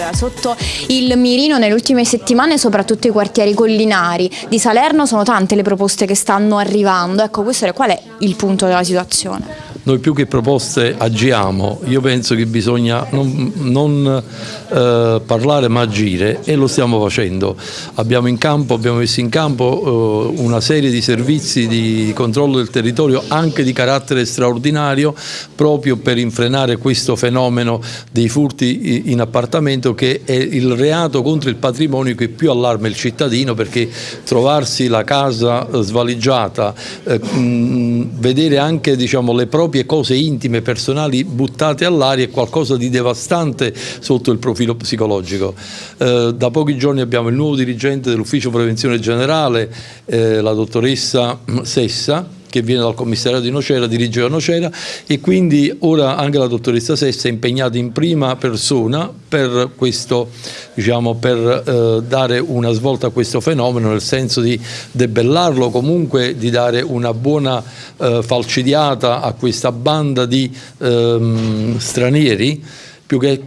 Allora, sotto il mirino nelle ultime settimane soprattutto i quartieri collinari di Salerno sono tante le proposte che stanno arrivando, ecco questo è qual è il punto della situazione? Noi più che proposte agiamo, io penso che bisogna non, non eh, parlare ma agire e lo stiamo facendo. Abbiamo, campo, abbiamo messo in campo eh, una serie di servizi di controllo del territorio anche di carattere straordinario proprio per infrenare questo fenomeno dei furti in appartamento che è il reato contro il patrimonio che più allarma il cittadino perché trovarsi la casa svaligiata, eh, mh, vedere anche diciamo, le proprie proprie cose intime, personali buttate all'aria è qualcosa di devastante sotto il profilo psicologico. Eh, da pochi giorni abbiamo il nuovo dirigente dell'ufficio prevenzione generale, eh, la dottoressa Sessa, che viene dal commissariato di Nocera, dirige la Nocera e quindi ora anche la dottoressa Sessa è impegnata in prima persona per, questo, diciamo, per eh, dare una svolta a questo fenomeno nel senso di debellarlo, comunque di dare una buona eh, falcidiata a questa banda di ehm, stranieri più che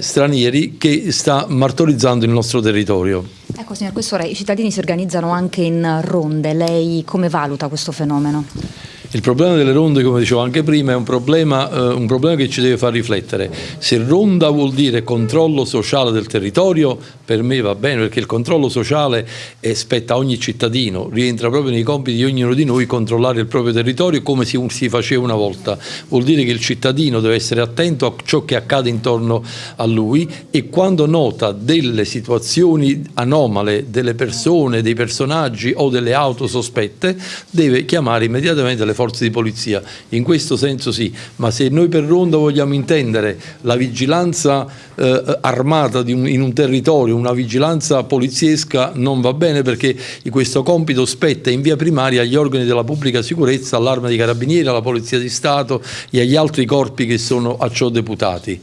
stranieri che sta martorizzando il nostro territorio. Ecco signor Questore, i cittadini si organizzano anche in ronde, lei come valuta questo fenomeno? Il problema delle ronde, come dicevo anche prima, è un problema, eh, un problema, che ci deve far riflettere. Se ronda vuol dire controllo sociale del territorio, per me va bene, perché il controllo sociale spetta a ogni cittadino, rientra proprio nei compiti di ognuno di noi controllare il proprio territorio come si, si faceva una volta. Vuol dire che il cittadino deve essere attento a ciò che accade intorno a lui e quando nota delle situazioni anomale delle persone, dei personaggi o delle auto sospette, deve chiamare immediatamente le forze di polizia, in questo senso sì, ma se noi per Ronda vogliamo intendere la vigilanza eh, armata un, in un territorio, una vigilanza poliziesca non va bene perché questo compito spetta in via primaria agli organi della pubblica sicurezza, all'arma dei carabinieri, alla polizia di Stato e agli altri corpi che sono a ciò deputati.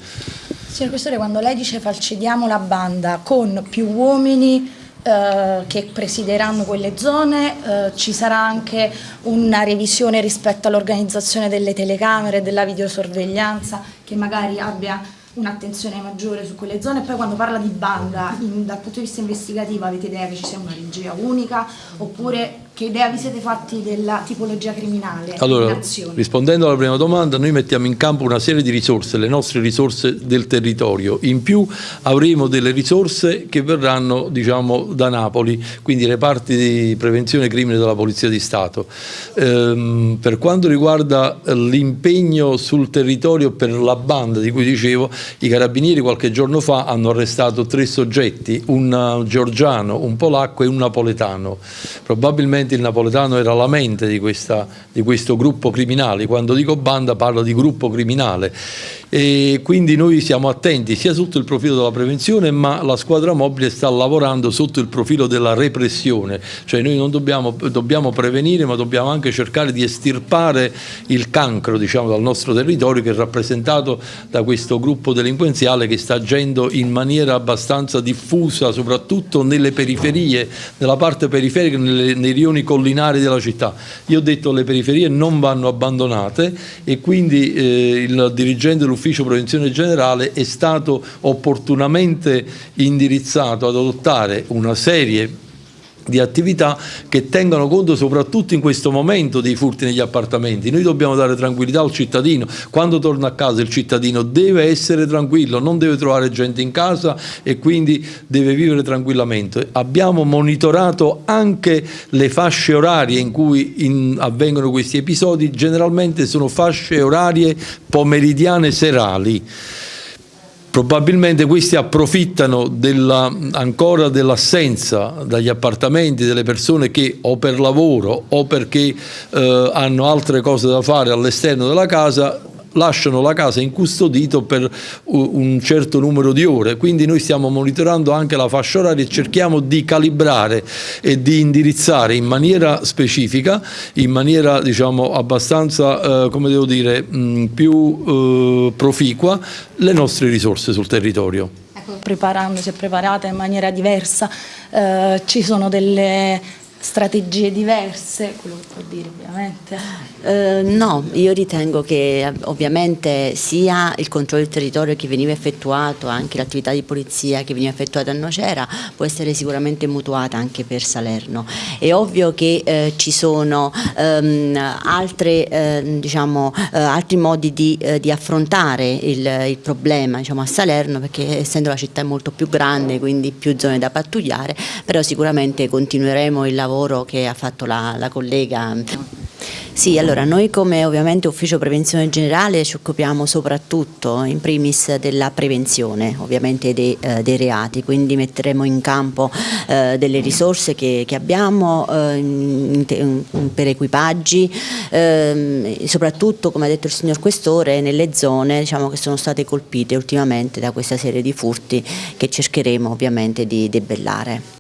Signor Questore, quando lei dice falcidiamo la banda con più uomini eh, che presideranno quelle zone, eh, ci sarà anche una revisione rispetto all'organizzazione delle telecamere, della videosorveglianza che magari abbia un'attenzione maggiore su quelle zone. E poi quando parla di banda in, dal punto di vista investigativo avete idea che ci sia una regia unica? Oppure che idea vi siete fatti della tipologia criminale? Allora, rispondendo alla prima domanda, noi mettiamo in campo una serie di risorse, le nostre risorse del territorio. In più avremo delle risorse che verranno diciamo, da Napoli, quindi reparti di prevenzione crimine della Polizia di Stato. Ehm, per quanto riguarda l'impegno sul territorio per la banda di cui dicevo, i carabinieri qualche giorno fa hanno arrestato tre soggetti, un georgiano, un polacco e un napoletano. Probabilmente probabilmente il napoletano era la mente di, questa, di questo gruppo criminale, quando dico banda parlo di gruppo criminale. E quindi noi siamo attenti sia sotto il profilo della prevenzione ma la squadra mobile sta lavorando sotto il profilo della repressione, cioè noi non dobbiamo, dobbiamo prevenire ma dobbiamo anche cercare di estirpare il cancro diciamo, dal nostro territorio che è rappresentato da questo gruppo delinquenziale che sta agendo in maniera abbastanza diffusa soprattutto nelle periferie, nella parte periferica, nelle, nei rioni collinari della città. Io ho detto che le periferie non vanno abbandonate e quindi eh, il dirigente dell'ufficio prevenzione generale è stato opportunamente indirizzato ad adottare una serie di attività che tengano conto soprattutto in questo momento dei furti negli appartamenti. Noi dobbiamo dare tranquillità al cittadino, quando torna a casa il cittadino deve essere tranquillo, non deve trovare gente in casa e quindi deve vivere tranquillamente. Abbiamo monitorato anche le fasce orarie in cui in, avvengono questi episodi, generalmente sono fasce orarie pomeridiane serali. Probabilmente questi approfittano della, ancora dell'assenza dagli appartamenti delle persone che o per lavoro o perché eh, hanno altre cose da fare all'esterno della casa lasciano la casa incustodito per un certo numero di ore, quindi noi stiamo monitorando anche la fascia oraria e cerchiamo di calibrare e di indirizzare in maniera specifica, in maniera diciamo abbastanza, eh, come devo dire, mh, più eh, proficua le nostre risorse sul territorio. Ecco, preparandosi e preparata in maniera diversa, eh, ci sono delle strategie diverse, quello che può dire ovviamente. Eh, no, io ritengo che eh, ovviamente sia il controllo del territorio che veniva effettuato, anche l'attività di polizia che veniva effettuata a Nocera può essere sicuramente mutuata anche per Salerno. È ovvio che eh, ci sono ehm, altre, eh, diciamo, eh, altri modi di, eh, di affrontare il, il problema diciamo, a Salerno perché essendo la città molto più grande quindi più zone da pattugliare, però sicuramente continueremo il lavoro lavoro che ha fatto la, la collega. Sì, allora noi come ovviamente Ufficio Prevenzione Generale ci occupiamo soprattutto in primis della prevenzione ovviamente dei, eh, dei reati, quindi metteremo in campo eh, delle risorse che, che abbiamo eh, in, in, per equipaggi, ehm, soprattutto come ha detto il signor Questore nelle zone diciamo, che sono state colpite ultimamente da questa serie di furti che cercheremo ovviamente di debellare.